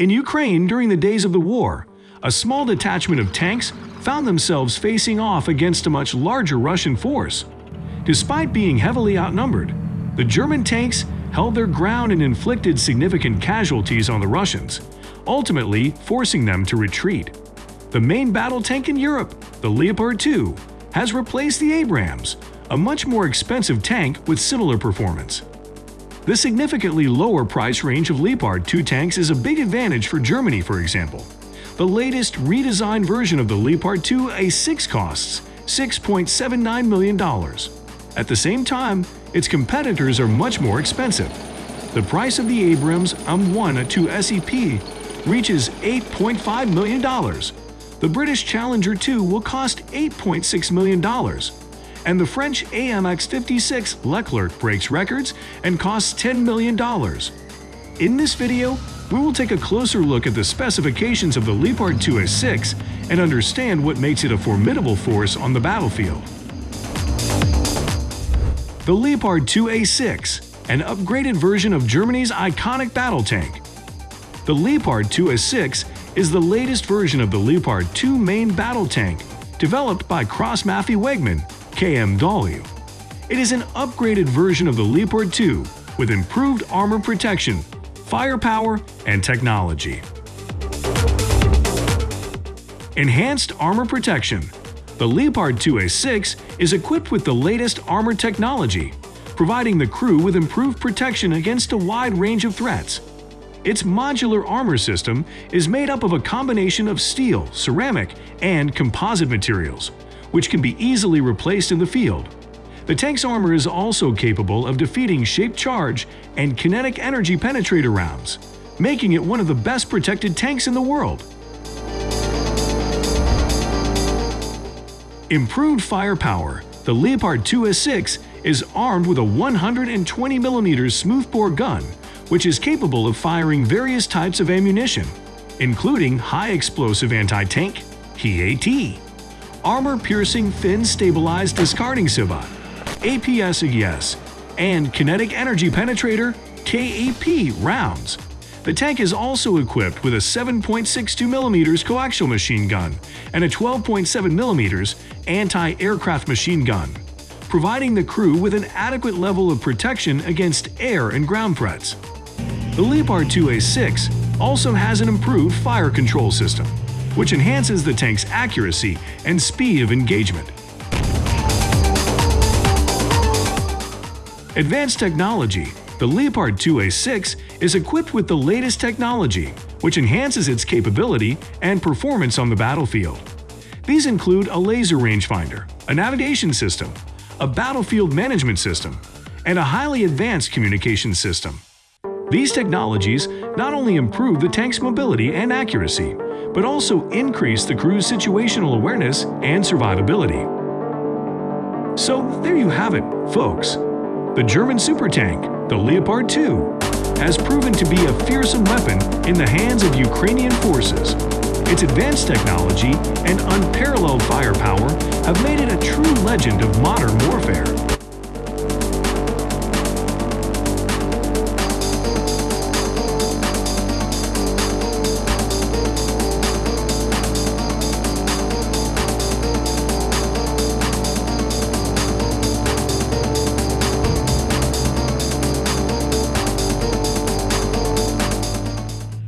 In Ukraine during the days of the war, a small detachment of tanks found themselves facing off against a much larger Russian force. Despite being heavily outnumbered, the German tanks held their ground and inflicted significant casualties on the Russians, ultimately forcing them to retreat. The main battle tank in Europe, the Leopard 2, has replaced the Abrams, a much more expensive tank with similar performance. The significantly lower price range of Leopard 2 tanks is a big advantage for Germany, for example. The latest redesigned version of the Leopard 2 A6 costs $6.79 million. At the same time, its competitors are much more expensive. The price of the Abrams M1 A2 SEP reaches $8.5 million. The British Challenger 2 will cost $8.6 million. And the French AMX-56 Leclerc breaks records and costs $10 million. In this video, we will take a closer look at the specifications of the Leopard 2A6 and understand what makes it a formidable force on the battlefield. The Leopard 2A6, an upgraded version of Germany's iconic battle tank. The Leopard 2A6 is the latest version of the Leopard 2 main battle tank, developed by Krauss-Maffei KMW. It is an upgraded version of the Leopard 2 with improved armor protection, firepower, and technology. Enhanced Armor Protection The Leopard 2A6 is equipped with the latest armor technology, providing the crew with improved protection against a wide range of threats. Its modular armor system is made up of a combination of steel, ceramic, and composite materials, which can be easily replaced in the field. The tank's armor is also capable of defeating shaped charge and kinetic energy penetrator rounds, making it one of the best protected tanks in the world. Improved firepower, the Leopard 2A6 is armed with a 120mm smoothbore gun, which is capable of firing various types of ammunition, including high-explosive anti-tank (HEAT), armor-piercing fin-stabilized discarding sabot, APS-ES, and kinetic energy penetrator KEP rounds. The tank is also equipped with a 7.62mm coaxial machine gun and a 12.7mm anti-aircraft machine gun, providing the crew with an adequate level of protection against air and ground threats. The Leopard 2A6 also has an improved fire control system, which enhances the tank's accuracy and speed of engagement. Advanced technology the Leopard 2A6 is equipped with the latest technology, which enhances its capability and performance on the battlefield. These include a laser rangefinder, a navigation system, a battlefield management system, and a highly advanced communication system. These technologies not only improve the tank's mobility and accuracy, but also increase the crew's situational awareness and survivability. So there you have it, folks. The German super tank, the Leopard 2, has proven to be a fearsome weapon in the hands of Ukrainian forces. Its advanced technology and unparalleled firepower have made it a true legend of modern warfare.